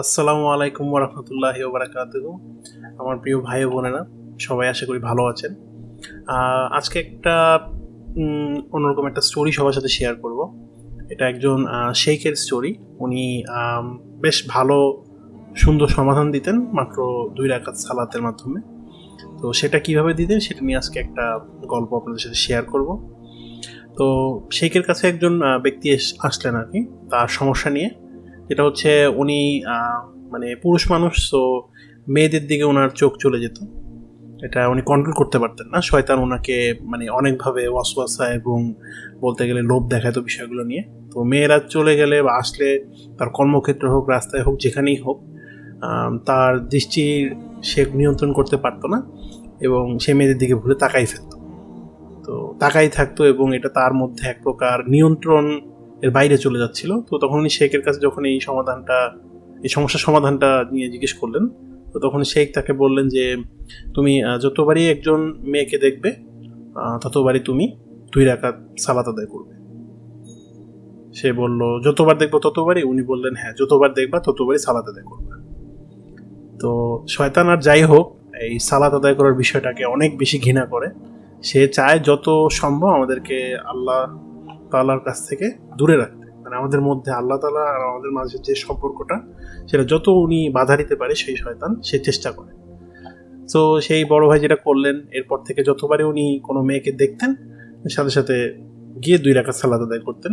আসসালামু আলাইকুম রহমতুল্লাহ বারাকাত আমার প্রিয় ভাই বোনেরা, সবাই আশা করি ভালো আছেন। আজকে একটা অন্যরকম একটা স্টোরি সবার সাথে শেয়ার করব। এটা একজন শেখের স্টোরি উনি বেশ ভালো, সুন্দর সমাধান দিতেন মাত্র দুই রাকাত সালাতের মাধ্যমে। তো সেটা কীভাবে দিতেন সেটা নিয়ে আজকে একটা গল্প আপনাদের সাথে শেয়ার করব। তো শেখের কাছে একজন ব্যক্তি আসলেন আর কি, তার সমস্যা নিয়ে। যেটা হচ্ছে উনি মানে পুরুষ মানুষ তো মেয়েদের দিকে ওনার চোখ চলে যেত। এটা উনি কন্ট্রোল করতে পারতেন না। শয়তান ওনাকে মানে অনেকভাবে ওয়াসওয়াসা এবং বলতে গেলে লোভ দেখাতো বিষয়গুলো নিয়ে। তো মেয়েরা চলে গেলে বা আসলে তার কর্মক্ষেত্র হোক, রাস্তায় হোক, যেখানেই হোক তার দৃষ্টির সে নিয়ন্ত্রণ করতে পারতো না এবং সে মেয়েদের দিকে ভুলে তাকাই ফেলতো তো তাকাই থাকতো এবং এটা তার মধ্যে এক প্রকার নিয়ন্ত্রণ এর বাইরে চলে যাচ্ছিল। তো তখন উনি শেখের কাছে যখন এই সমাধানটা, এই সমস্যার সমাধানটা নিয়ে জিজ্ঞেস করলেন, তো তখন শেখ তাকে বললেন যে, তুমি যতবারই একজন মেয়েকে দেখবে ততবারই তুমি দুই রাকাত সালাত আদায় করবে। সে বলল, যতবার দেখব ততবারই? উনি বললেন হ্যাঁ যতবার দেখবা ততবারই সালাত আদায় করবে। তো শয়তান আর যাই হোক, এই সালাত আদায় করার বিষয়টাকে অনেক বেশি ঘৃণা করে। সে চায় যত সম্ভব আমাদেরকে আল্লাহ তাআলার কাছ থেকে দূরে রাখতে। মানে আমাদের মধ্যে আল্লাহ তাআলা আর আমাদের মাঝে যে সম্পর্কটা, সেটা যত উনি বাধা দিতে পারে সেই শয়তান সে চেষ্টা করে। তো সেই বড় ভাই যেটা করলেন, এরপর থেকে যতবারই উনি কোনো মেয়েকে দেখতেন, সাথে সাথে গিয়ে দুই রাকাত সালাত আদায় করতেন।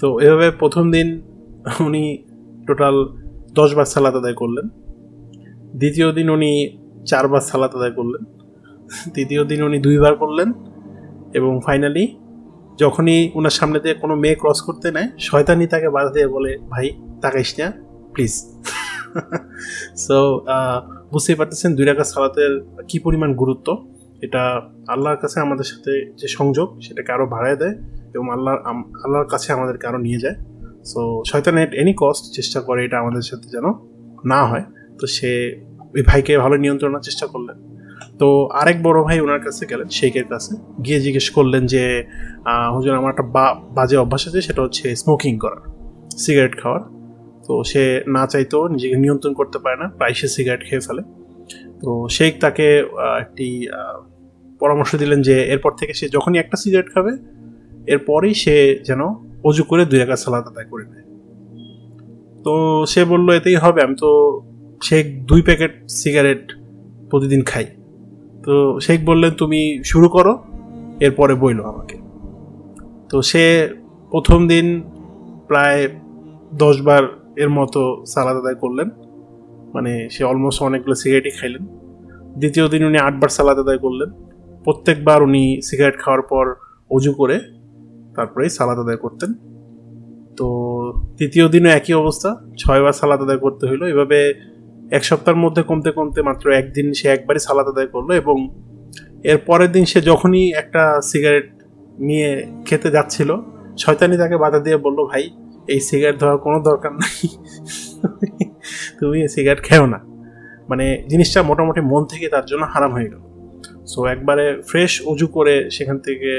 তো এভাবে প্রথম দিন উনি টোটাল দশ বার সালাত আদায় করলেন। দ্বিতীয় দিন উনি চারবার সালাত আদায় করলেন। তৃতীয় দিন উনি দুইবার করলেন এবং ফাইনালি যখনই ওনার সামনে দিয়ে কোনো মেয়ে ক্রস করতে নেয় শয়তানি তাকে বাধা দিয়ে বলে, ভাই, তাকাইস না প্লিজ সো বুঝতেই পারতেছেন দুই রাকাত সালাতের কি পরিমাণ গুরুত্ব। এটা আল্লাহর কাছে আমাদের সাথে যে সংযোগ, সেটাকে আরও বাড়ায় দেয় এবং আল্লাহ আল্লাহর কাছে আমাদেরকে আরও নিয়ে যায়। সো শয়তান এট এনি কস্ট চেষ্টা করে এটা আমাদের সাথে যেন না হয়। তো সে ওই ভাইকে ভালো নিয়ন্ত্রণের চেষ্টা করলেন। তো আরেক বড় ভাই ওনার কাছে গেলেন, শেখের কাছে। গিয়ে জিজ্ঞেস করলেন যে হুজুর, আমার একটা বাজে অভ্যাস আছে, সেটা হচ্ছে স্মোকিং করার সিগারেট খাওয়ার। তো সে না চাইতেও নিজেকে নিয়ন্ত্রণ করতে পারে না, প্রায় সে সিগারেট খেয়ে ফেলে। তো শেখ তাকে একটি পরামর্শ দিলেন যে, এরপর থেকে সে যখনই একটা সিগারেট খাবে, এরপরই সে যেন অজু করে দুই একা সালাদ আদায় করে নেয়। তো সে বলল, এতেই হবে, আমি তো শেখ দুই প্যাকেট সিগারেট প্রতিদিন খাই। তো শেখ বললেন, তুমি শুরু করো, এরপরে বইলো আমাকে। তো সে প্রথম দিন প্রায় দশ বার এর মতো সালাদ আদায় করলেন। মানে সে অলমোস্ট অনেকগুলো সিগারেটই খাইলেন। দ্বিতীয় দিন উনি আটবার সালাদ আদায় করলেন। প্রত্যেকবার উনি সিগারেট খাওয়ার পর অজু করে তারপরেই সালাদ আদায় করতেন। তো তৃতীয় দিনও একই অবস্থা ছয়বার সালাদ আদায় করতে হইল। এভাবে এক সপ্তাহের মধ্যে কমতে কমতে মাত্র একদিন সে একবারই সালাদ আদায় করল এবং এর পরের দিন সে যখনই একটা সিগারেট নিয়ে খেতে যাচ্ছিল, শয়তানি তাকে বাধা দিয়ে বলল, ভাই, এই সিগারেট ধরার কোনো দরকার নাই। তুমি এই সিগারেট খেও না। মানে জিনিসটা মোটামুটি মন থেকে তার জন্য হারাম হয়ে গেল। সো একবারে ফ্রেশ উজু করে সেখান থেকে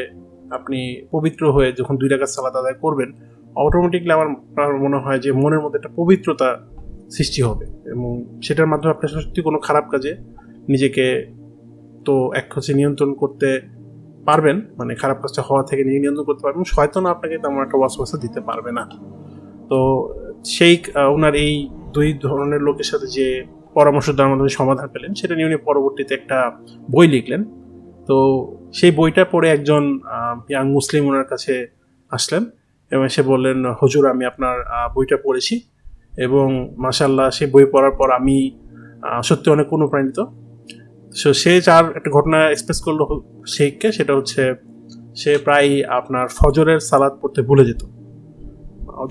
আপনি পবিত্র হয়ে যখন দুই টাকার সালাদ আদায় করবেন অটোমেটিকলি আমার আমার মনে হয় যে মনের মধ্যে একটা পবিত্রতা সৃষ্টি হবে। এবং সেটার মাধ্যমে আপনি সত্যি কোনো খারাপ কাজে নিজেকে তো এক হচ্ছে নিয়ন্ত্রণ করতে পারবেন মানে খারাপ কাজটা হওয়া থেকে নিজে নিয়ন্ত্রণ করতে পারবেন। শয়তান আপনাকে তেমন একটা ওয়াসওয়াসা দিতে পারবে না। তো সেই ওনার এই দুই ধরনের লোকের সাথে যে পরামর্শ দেওয়ার মাধ্যমে সমাধান পেলেন, সেটা নিয়ে উনি পরবর্তীতে একটা বই লিখলেন। তো সেই বইটা পড়ে একজন ইয়াং মুসলিম ওনার কাছে আসলেন এবং সে বললেন, হুজুর, আমি আপনার বইটা পড়েছি। এবং মাসাল্লাহ সে বই পড়ার পর আমি সত্যি অনেক অনুপ্রাণিত। সো সে যার একটা ঘটনা এক্সপ্রেস করল শেখকে সেটা হচ্ছে সে প্রায় আপনার ফজরের সালাদ পড়তে ভুলে যেত।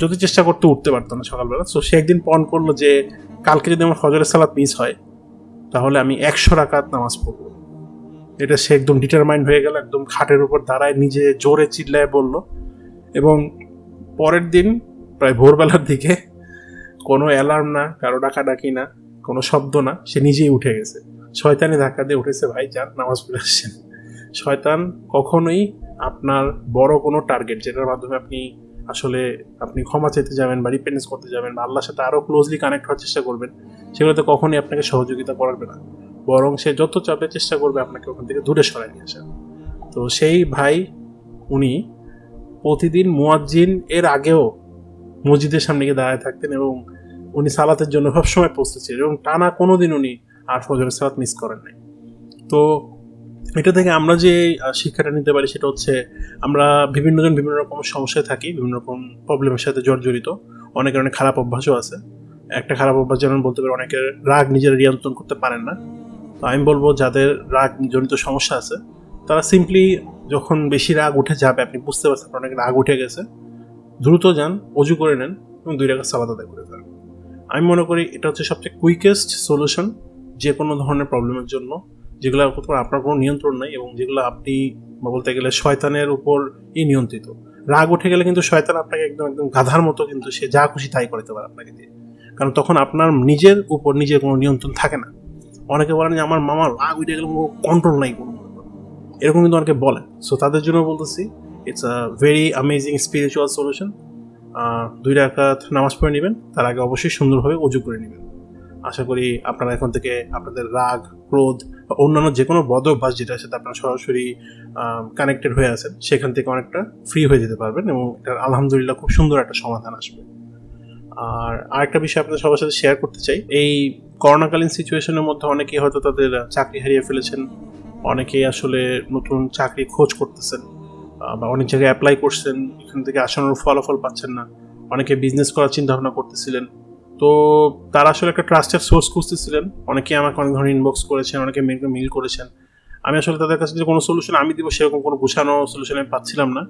যদি চেষ্টা করতে উঠতে পারতো না সকালবেলা। সো সে একদিন পণ করল যে, কালকে যদি আমার ফজরের সালাদ মিস হয়, তাহলে আমি একশো রাকাত নামাজ পড়ব। এটা সে একদম ডিটারমাইন্ড হয়ে গেল, একদম খাটের উপর দাঁড়ায় নিজে জোরে চিল্লায় বলল। এবং পরের দিন, প্রায় ভোরবেলার দিকে কোনো অ্যালার্ম না, কারও ডাকাডাকি না, কোনো শব্দ না, সে নিজেই উঠে গেছে। শয়তানি ধাক্কা দিয়ে উঠেছে, ভাই, যান, নামাজ পড়ে আসছেন শয়তান কখনোই আপনার বড় কোনো টার্গেট যেটার মাধ্যমে আপনি আসলে আপনি ক্ষমা চাইতে যাবেন বা রিপেন্স করতে যাবেন বা আল্লাহর সাথে আরও ক্লোজলি কানেক্ট হওয়ার চেষ্টা করবেন, সেগুলোতে কখনই আপনাকে সহযোগিতা করবে না। বরং সে যত চাপে চেষ্টা করবে, আপনাকে ওখান থেকে দূরে সরাই নিয়ে আসা তো সেই ভাই, উনি প্রতিদিন মুয়াজ্জিন এর আগেও মসজিদের সামনে গিয়ে দাঁড়ায় থাকতেন এবং উনি সালাতের জন্য সবসময় প্রস্তুত ছিলেন এবং টানা কোনো দিন উনি আর ফজরের সালাত মিস করেন নাই। তো এটা থেকে আমরা যে শিক্ষাটা নিতে পারি সেটা হচ্ছে আমরা বিভিন্ন জন বিভিন্ন রকম সমস্যায় থাকি, বিভিন্ন রকম প্রবলেমের সাথে জর্জরিত। অনেকের অনেক খারাপ অভ্যাসও আছে। একটা খারাপ অভ্যাস যেমন বলতে পারি, অনেকের রাগ নিজেরা নিয়ন্ত্রণ করতে পারেন না। তো আমি বলব, যাদের রাগ জনিত সমস্যা আছে, তারা সিম্পলি যখন বেশি রাগ উঠে যাবে, আপনি বুঝতে পারছেন অনেক রাগ উঠে গেছে, দ্রুত যান, অজু করে নেন এবং দুই টাকা সালাদ আদায় করে ফেলেন। আমি মনে করি এটা হচ্ছে সবচেয়ে কুইকেস্ট সলিউশন যে কোনো ধরনের প্রবলেমের জন্য, যেগুলো আপনার কোনো নিয়ন্ত্রণ নেই এবং যেগুলো আপনি বলতে গেলে শয়তানের উপর ই নিয়ন্ত্রিত। রাগ উঠে গেলে কিন্তু শয়তান আপনাকে একদম একদম গাধার মতো কিন্তু সে যা খুশি তাই করতে পারে আপনাকে দিয়ে। কারণ তখন আপনার নিজের উপর নিজের কোনো নিয়ন্ত্রণ থাকে না। অনেকে বলেন যে, আমার মামার রাগ উঠে গেলে কোনো কন্ট্রোল নাই কোনো এরকম কিন্তু অনেকে বলেন। সো তাদের জন্য বলতেছি it's a very amazing spiritual solution দুই রাকাত নামাজ পড়ে নেবেন, তার আগে অবশ্যই সুন্দরভাবে অজু করে নেবেন। আশা করি আপনারা এখন থেকে আপনাদের রাগ, ক্রোধ বা অন্যান্য যে কোনো বদ অভ্যাস যেটার সাথে আপনারা সরাসরি কানেক্টেড হয়ে আছেন, সেখান থেকে অনেকটা ফ্রি হয়ে যেতে পারবেন এবং এটার আলহামদুলিল্লাহ খুব সুন্দর একটা সমাধান আসবে। আর আরেকটা বিষয় আপনাদের সবার সাথে শেয়ার করতে চাই, এই করোনাকালীন সিচুয়েশনের মধ্যে অনেকেই হয়তো তাদের চাকরি হারিয়ে ফেলেছেন, অনেকেই আসলে নতুন চাকরি খোঁজ করতেছেন। বা অনেক জায়গায় অ্যাপ্লাই করছেন, এখান থেকে আসানোর ফলাফল পাচ্ছেন না। অনেকে বিজনেস করার চিন্তা ভাবনা করতেছিলেন। তো তারা আসলে একটা ট্রাস্টেড সোর্স খুঁজতেছিলেন। অনেকে আমাকে অনেক ধরনের ইনবক্স করেছেন, অনেকে মেলকে মিল করেছেন। আমি আসলে তাদের কাছে যে কোনো সলিউশন আমি দিব, সেরকম কোনো গুছানো সলিউশন আমি পাচ্ছিলাম না।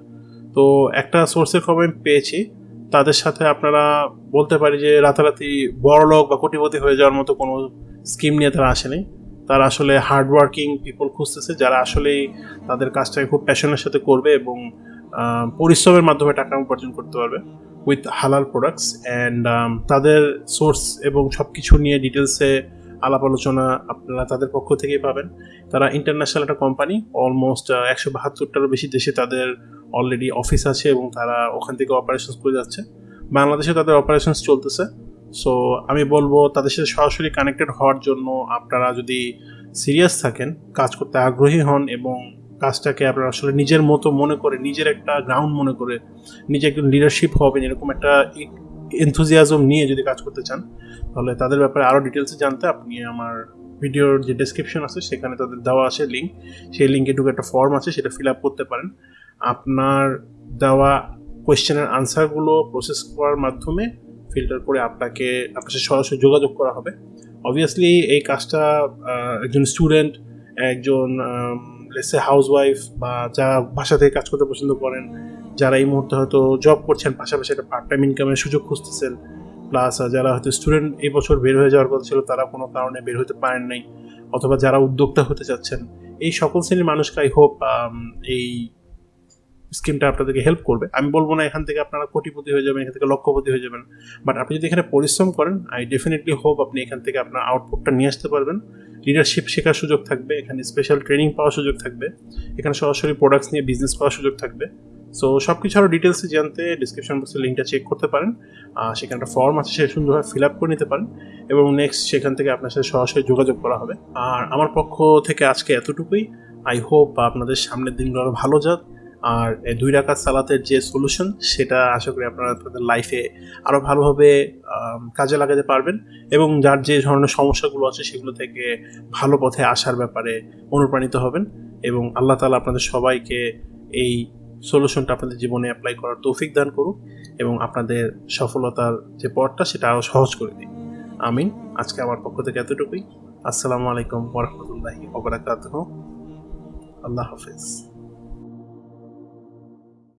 তো একটা সোর্সের খবর আমি পেয়েছি। তাদের সাথে আপনারা বলতে পারি যে রাতারাতি বড় লোক বা কোটিপতি হয়ে যাওয়ার মতো কোনো স্কিম নিয়ে তারা আসেনি। তারা আসলে হার্ডওয়ার্কিং পিপল খুঁজতেছে, যারা আসলেই তাদের কাজটাকে খুব প্যাশনের সাথে করবে এবং পরিশ্রমের মাধ্যমে টাকা উপার্জন করতে পারবে উইথ হালাল প্রোডাক্টস অ্যান্ড তাদের সোর্স এবং সব কিছু নিয়ে ডিটেলসে আলাপ আলোচনা আপনারা তাদের পক্ষ থেকেই পাবেন। তারা ইন্টারন্যাশনাল একটা কোম্পানি অলমোস্ট একশো বাহাত্তরটারও বেশি দেশে তাদের অলরেডি অফিস আছে এবং তারা ওখান থেকে অপারেশনস করে যাচ্ছে। বাংলাদেশে তাদের অপারেশনস চলতেছে। সো আমি বলব তাদের সাথে সরাসরি কানেক্টেড হওয়ার জন্য আপনারা যদি সিরিয়াস থাকেন, কাজ করতে আগ্রহী হন এবং কাজটাকে আপনারা আসলে নিজের মতো মনে করে, নিজের একটা গ্রাউন্ড মনে করে নিজে একজন লিডারশিপ হবেন, এরকম একটা এনথুজিয়াজম নিয়ে যদি কাজ করতে চান, তাহলে তাদের ব্যাপারে আরও ডিটেলসে জানতে আপনি আমার ভিডিওর যে ডেসক্রিপশন আছে, সেখানে তাদের দেওয়া আছে লিঙ্ক সেই লিঙ্কে ঢুকে একটা ফর্ম আছে, সেটা ফিল আপ করতে পারেন। আপনার দেওয়া কোয়েশ্চেনের আনসারগুলো প্রসেস করার মাধ্যমে ফিল্টার করে আপনাকে, আপনার সাথে সরাসরি যোগাযোগ করা হবে। অবভিয়াসলি এই কাজটা একজন স্টুডেন্ট একজন লেসে হাউস ওয়াইফ বা যারা বাসা থেকে কাজ করতে পছন্দ করেন, যারা এই মুহূর্তে হয়তো জব করছেন, পাশাপাশি একটা পার্ট টাইম ইনকামের সুযোগ খুঁজতেছেন প্লাস যারা হয়তো স্টুডেন্ট এই বছর বের হয়ে যাওয়ার কথা ছিল, তারা কোনো কারণে বের হতে পারেন নাই, অথবা যারা উদ্যোক্তা হতে চাচ্ছেন, এই সকল শ্রেণির মানুষকে আই হোপ এই স্কিমটা আপনাদেরকে হেল্প করবে। আমি বলব না এখান থেকে আপনারা কোটিপতি হয়ে যাবেন, এখান থেকে লক্ষপতি হয়ে যাবেন। বাট আপনি যদি এখানে পরিশ্রম করেন আই ডেফিনেটলি হোপ আপনি এখান থেকে আপনার আউটপুটটা নিয়ে আসতে পারবেন। লিডারশিপ শেখার সুযোগ থাকবে, এখানে স্পেশাল ট্রেনিং পাওয়ার সুযোগ থাকবে। এখানে সরাসরি প্রোডাক্টস নিয়ে বিজনেস করার সুযোগ থাকবে। সো সব কিছু আরও ডিটেলসে জানতে ডিসক্রিপশন বক্সের লিঙ্কটা চেক করতে পারেন। সেখানে একটা ফর্ম আছে, সে সুন্দরভাবে ফিল আপ করে নিতে পারেন। এবং নেক্সট সেখান থেকে আপনার সাথে সরাসরি যোগাযোগ করা হবে। আর আমার পক্ষ থেকে আজকে এতটুকুই। আই হোপ আপনাদের সামনের দিনগুলো আরও ভালো যাক। আর দুই রাকাত সালাতের যে সলিউশন সেটা আশা করি আপনারা আপনাদের লাইফে আরও ভালোভাবে কাজে লাগাতে পারবেন এবং যার যে ধরনের সমস্যাগুলো আছে সেগুলো থেকে ভালো পথে আসার ব্যাপারে অনুপ্রাণিত হবেন এবং আল্লাহ তালা আপনাদের সবাইকে এই সলিউশনটা আপনাদের জীবনে অ্যাপ্লাই করার তৌফিক দান করুক এবং আপনাদের সফলতার যে পথটা, সেটা আরও সহজ করে দিই আমিন। আজকে আমার পক্ষ থেকে এতটুকুই। আসসালামু আলাইকুম ওরহমতুল্লাহি আল্লাহ হাফিজ।